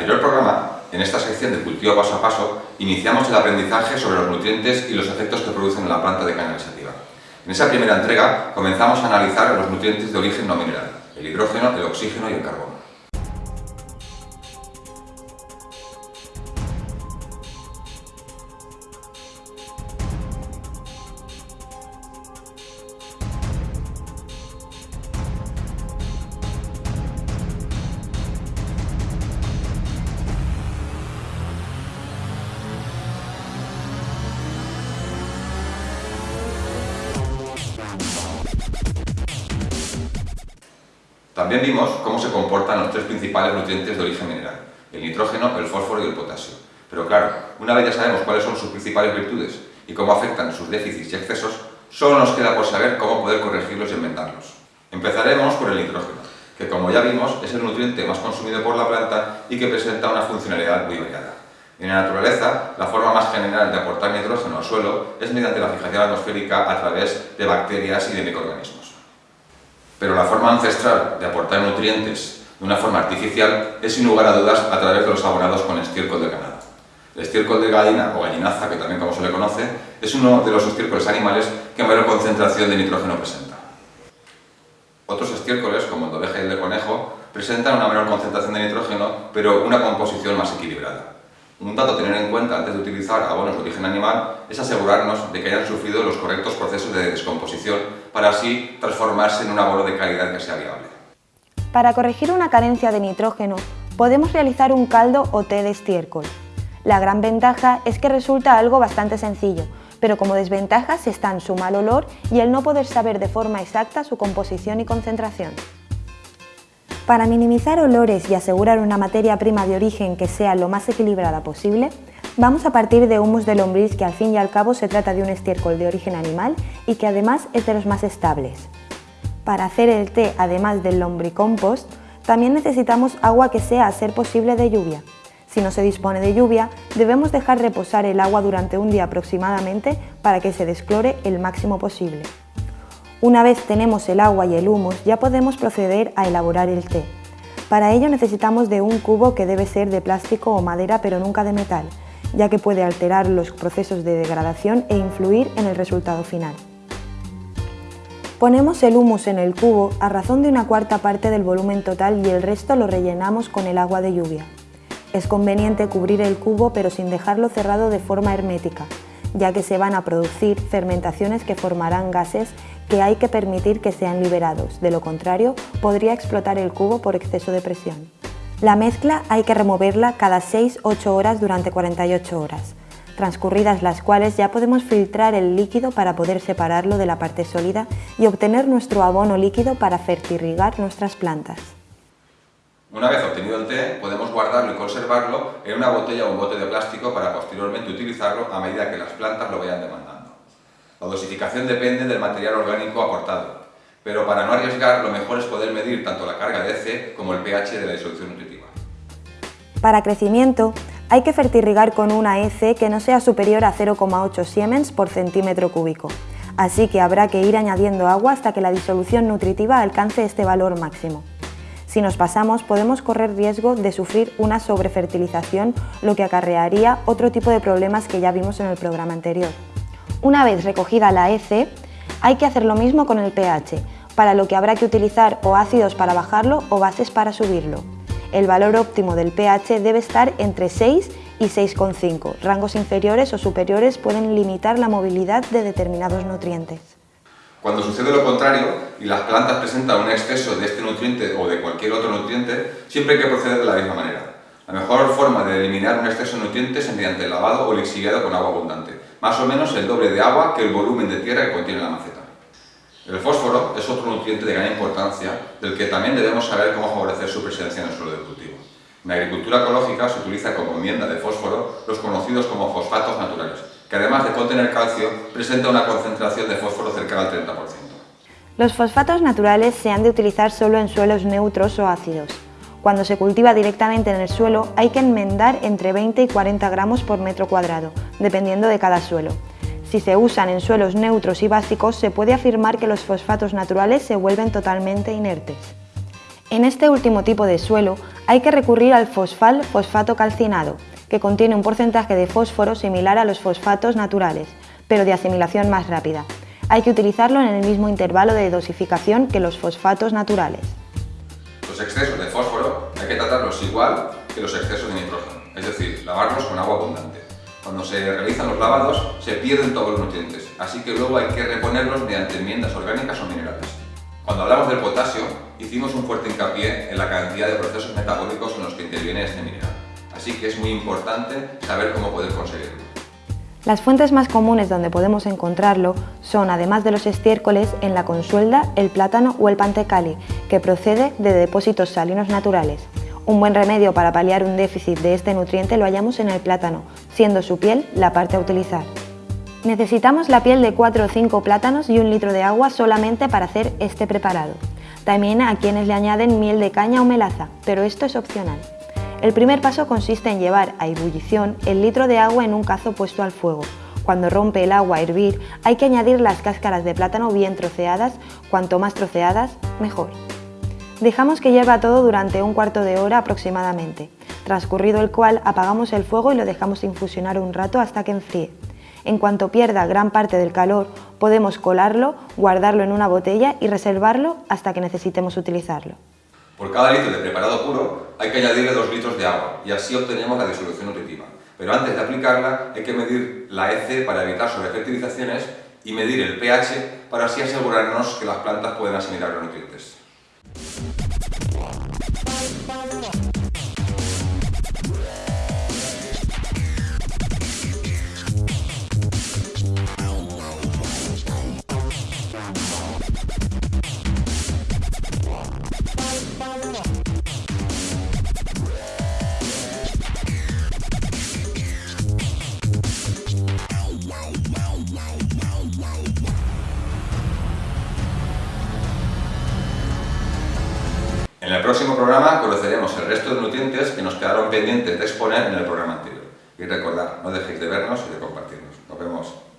anterior programa, en esta sección de cultivo paso a paso, iniciamos el aprendizaje sobre los nutrientes y los efectos que producen en la planta de caña sativa. En esa primera entrega comenzamos a analizar los nutrientes de origen no mineral, el hidrógeno, el oxígeno y el carbono. También vimos cómo se comportan los tres principales nutrientes de origen mineral, el nitrógeno, el fósforo y el potasio. Pero claro, una vez ya sabemos cuáles son sus principales virtudes y cómo afectan sus déficits y excesos, solo nos queda por saber cómo poder corregirlos y inventarlos. Empezaremos por el nitrógeno, que como ya vimos es el nutriente más consumido por la planta y que presenta una funcionalidad muy variada. En la naturaleza, la forma más general de aportar nitrógeno al suelo es mediante la fijación atmosférica a través de bacterias y de microorganismos. Pero la forma ancestral de aportar nutrientes de una forma artificial es sin lugar a dudas a través de los abonados con estiércol de ganado. El estiércol de gallina o gallinaza, que también como se le conoce, es uno de los estiércoles animales que mayor concentración de nitrógeno presenta. Otros estiércoles, como el de oveja y el de conejo, presentan una menor concentración de nitrógeno, pero una composición más equilibrada. Un dato a tener en cuenta antes de utilizar abonos de origen animal es asegurarnos de que hayan sufrido los correctos procesos de descomposición para así transformarse en un abono de calidad que sea viable. Para corregir una carencia de nitrógeno, podemos realizar un caldo o té de estiércol. La gran ventaja es que resulta algo bastante sencillo, pero como desventajas están su mal olor y el no poder saber de forma exacta su composición y concentración. Para minimizar olores y asegurar una materia prima de origen que sea lo más equilibrada posible, vamos a partir de humus de lombriz que al fin y al cabo se trata de un estiércol de origen animal y que además es de los más estables. Para hacer el té, además del lombricompost, también necesitamos agua que sea a ser posible de lluvia. Si no se dispone de lluvia, debemos dejar reposar el agua durante un día aproximadamente para que se desclore el máximo posible. Una vez tenemos el agua y el humus, ya podemos proceder a elaborar el té. Para ello necesitamos de un cubo que debe ser de plástico o madera pero nunca de metal, ya que puede alterar los procesos de degradación e influir en el resultado final. Ponemos el humus en el cubo a razón de una cuarta parte del volumen total y el resto lo rellenamos con el agua de lluvia. Es conveniente cubrir el cubo pero sin dejarlo cerrado de forma hermética, ya que se van a producir fermentaciones que formarán gases que hay que permitir que sean liberados, de lo contrario podría explotar el cubo por exceso de presión. La mezcla hay que removerla cada 6-8 horas durante 48 horas, transcurridas las cuales ya podemos filtrar el líquido para poder separarlo de la parte sólida y obtener nuestro abono líquido para fertirrigar nuestras plantas. Una vez obtenido el té, podemos guardarlo y conservarlo en una botella o un bote de plástico para posteriormente utilizarlo a medida que las plantas lo vayan demandando. La dosificación depende del material orgánico aportado, pero para no arriesgar lo mejor es poder medir tanto la carga de EC como el pH de la disolución nutritiva. Para crecimiento, hay que fertirrigar con una EC que no sea superior a 0,8 siemens por centímetro cúbico, así que habrá que ir añadiendo agua hasta que la disolución nutritiva alcance este valor máximo. Si nos pasamos, podemos correr riesgo de sufrir una sobrefertilización, lo que acarrearía otro tipo de problemas que ya vimos en el programa anterior. Una vez recogida la EC, hay que hacer lo mismo con el pH, para lo que habrá que utilizar o ácidos para bajarlo o bases para subirlo. El valor óptimo del pH debe estar entre 6 y 6,5. Rangos inferiores o superiores pueden limitar la movilidad de determinados nutrientes. Cuando sucede lo contrario y las plantas presentan un exceso de este nutriente o de cualquier otro nutriente, siempre hay que proceder de la misma manera. La mejor forma de eliminar un exceso de nutrientes es mediante el lavado o lixiviado con agua abundante, más o menos el doble de agua que el volumen de tierra que contiene la maceta. El fósforo es otro nutriente de gran importancia del que también debemos saber cómo favorecer su presencia en el suelo de cultivo. En la agricultura ecológica se utiliza como enmienda de fósforo los conocidos como fosfatos naturales, que además de contener calcio, presenta una concentración de fósforo cercana al 30%. Los fosfatos naturales se han de utilizar solo en suelos neutros o ácidos. Cuando se cultiva directamente en el suelo hay que enmendar entre 20 y 40 gramos por metro cuadrado, dependiendo de cada suelo. Si se usan en suelos neutros y básicos, se puede afirmar que los fosfatos naturales se vuelven totalmente inertes. En este último tipo de suelo hay que recurrir al fosfal fosfato calcinado, que contiene un porcentaje de fósforo similar a los fosfatos naturales, pero de asimilación más rápida. Hay que utilizarlo en el mismo intervalo de dosificación que los fosfatos naturales. Los excesos de fósforo hay que tratarlos igual que los excesos de nitrógeno, es decir, lavarlos con agua abundante. Cuando se realizan los lavados se pierden todos los nutrientes, así que luego hay que reponerlos mediante enmiendas orgánicas o minerales. Cuando hablamos del potasio, hicimos un fuerte hincapié en la cantidad de procesos metabólicos en los que interviene este mineral, así que es muy importante saber cómo poder conseguirlo. Las fuentes más comunes donde podemos encontrarlo son, además de los estiércoles, en la consuelda, el plátano o el pantecali, que procede de depósitos salinos naturales. Un buen remedio para paliar un déficit de este nutriente lo hallamos en el plátano, siendo su piel la parte a utilizar. Necesitamos la piel de 4 o 5 plátanos y un litro de agua solamente para hacer este preparado. También a quienes le añaden miel de caña o melaza, pero esto es opcional. El primer paso consiste en llevar a ebullición el litro de agua en un cazo puesto al fuego. Cuando rompe el agua a hervir, hay que añadir las cáscaras de plátano bien troceadas, cuanto más troceadas, mejor. Dejamos que hierva todo durante un cuarto de hora aproximadamente, transcurrido el cual apagamos el fuego y lo dejamos infusionar un rato hasta que enfríe. En cuanto pierda gran parte del calor, podemos colarlo, guardarlo en una botella y reservarlo hasta que necesitemos utilizarlo. Por cada litro de preparado puro hay que añadirle 2 litros de agua y así obtenemos la disolución nutritiva. Pero antes de aplicarla hay que medir la EC para evitar sobrefertilizaciones y medir el pH para así asegurarnos que las plantas pueden asimilar los nutrientes. En el próximo programa conoceremos el resto de nutrientes que nos quedaron pendientes de exponer en el programa anterior. Y recordad, no dejéis de vernos y de compartirnos. Nos vemos.